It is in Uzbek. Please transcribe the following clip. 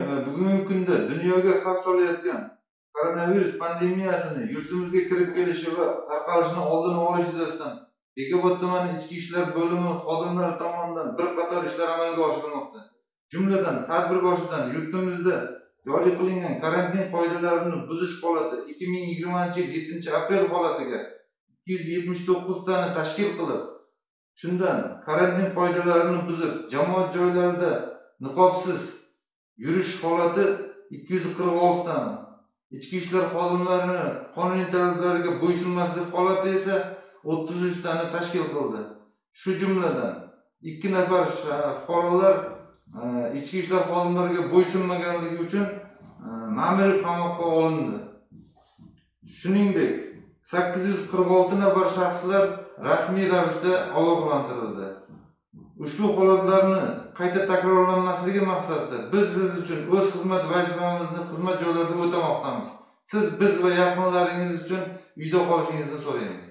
bugungi kunda dunyoga xavf solayotgan koronavirus pandemiyasini yurtimizga kirib kelishi va tarqalishini oldini olish yuzasidan bekobod tumani ichki ishlar bo'limi xodimlari tomonidan bir qator ishlar amalga oshirilmoqda. Jumladan tadbir boshidan yurtimizda joriy qilingan karantin qoidalarini buzish holati ikki ming yigirmanchi yil yettinchi aprel holatiga ikki yuz yetmish to'qqiztani tashkil qilib shundan karantin qoidalarini buzib jamoat joylarida niqobsiz yurish holati ikki yuz qirq oltidan ichki ishlar xodimlarini qonuniy talablariga bo'ysunmaslik holati esa o'ttiz uchtani tashkil qildi. Shu jumladan ikki nafar fuqarolar e, ichki ishlar xodimlariga bo'ysunmaganligi uchun e, ma'muriy qamoqqa olindi. Shuningdek sakkiz yuz qirq olti nafar shaxslar rasmiy ravishda ogohlantirildi. Ushbu holatlarni qayta takrorlanmasligi maqsadida biz siz uchun o'z xizmat vazifamizni xizmat joylarida o'tamoqdamiz. Siz biz va yaqinlaringiz uchun uyda qolishingizni so'raymiz.